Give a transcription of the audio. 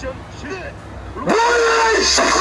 Action, shoot!